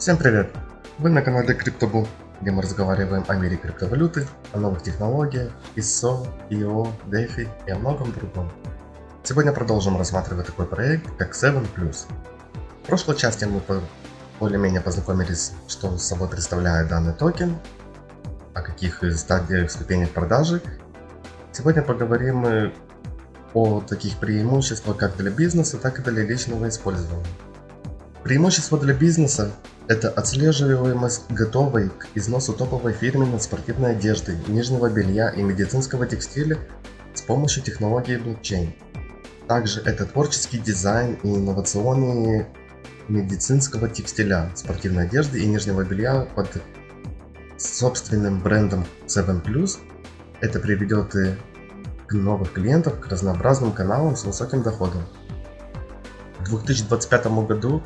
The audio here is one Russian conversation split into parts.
Всем привет! Вы на канале CryptoBull, где мы разговариваем о мире криптовалюты, о новых технологиях, ISO, IO, DeFi и о многом другом. Сегодня продолжим рассматривать такой проект, как 7+. В прошлой части мы более-менее познакомились, что собой представляет данный токен, о каких стадиях, ступенях продажи. Сегодня поговорим о таких преимуществах как для бизнеса, так и для личного использования. Преимущество для бизнеса – это отслеживаемость готовой к износу топовой фирменной спортивной одежды, нижнего белья и медицинского текстиля с помощью технологии блокчейн. Также это творческий дизайн и инновационные медицинского текстиля, спортивной одежды и нижнего белья под собственным брендом 7+. Это приведет и к новых клиентов, к разнообразным каналам с высоким доходом. В 2025 году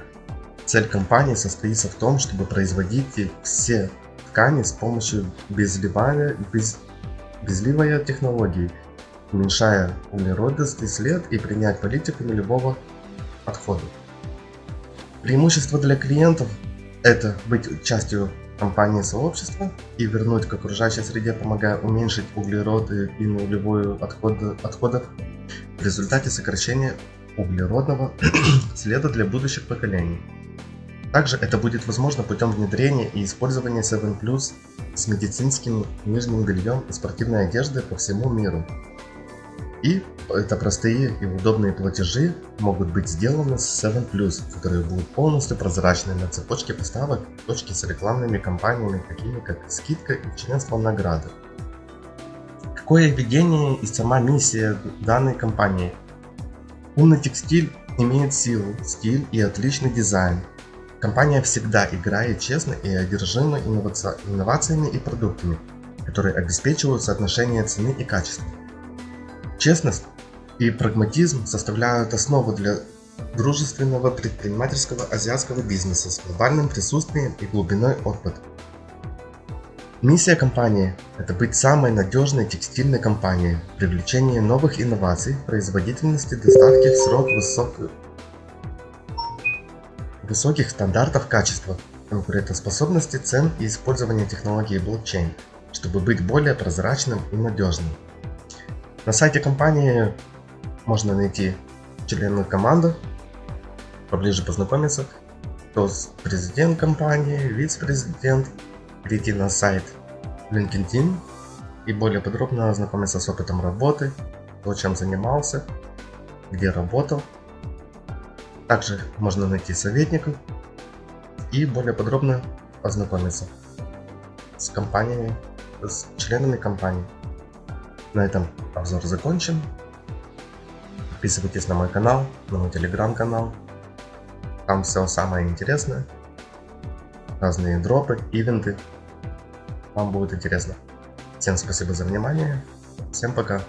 Цель компании состоится в том, чтобы производить все ткани с помощью безливания, без, безливая технологии, уменьшая углеродистый след и принять политику любого отхода. Преимущество для клиентов – это быть частью компании сообщества и вернуть к окружающей среде, помогая уменьшить углероды и нулевую отходы, отходов в результате сокращения углеродного следа для будущих поколений. Также это будет возможно путем внедрения и использования 7 Plus с медицинским нижним бельем и спортивной одеждой по всему миру. И это простые и удобные платежи могут быть сделаны с 7 Plus, которые будут полностью прозрачны на цепочке поставок точки с рекламными кампаниями, такими как скидка и членство в награды. Какое видение и сама миссия данной компании? Умный текстиль имеет силу, стиль и отличный дизайн, Компания всегда играет честно и одержима инновациями и продуктами, которые обеспечивают соотношение цены и качества. Честность и прагматизм составляют основу для дружественного предпринимательского азиатского бизнеса с глобальным присутствием и глубиной опыта. Миссия компании – это быть самой надежной текстильной компанией, привлечение новых инноваций, производительности, доставки в срок высокой высоких стандартов качества, конкурентоспособности цен и использования технологии блокчейн, чтобы быть более прозрачным и надежным. На сайте компании можно найти членов команды, поближе познакомиться, кто президент компании, вице-президент, перейти на сайт LinkedIn и более подробно ознакомиться с опытом работы, то чем занимался, где работал также можно найти советников и более подробно ознакомиться с компаниями, с членами компании. На этом обзор закончен. Подписывайтесь на мой канал, на мой телеграм-канал. Там все самое интересное. Разные дропы, ивенты. Вам будет интересно. Всем спасибо за внимание. Всем пока.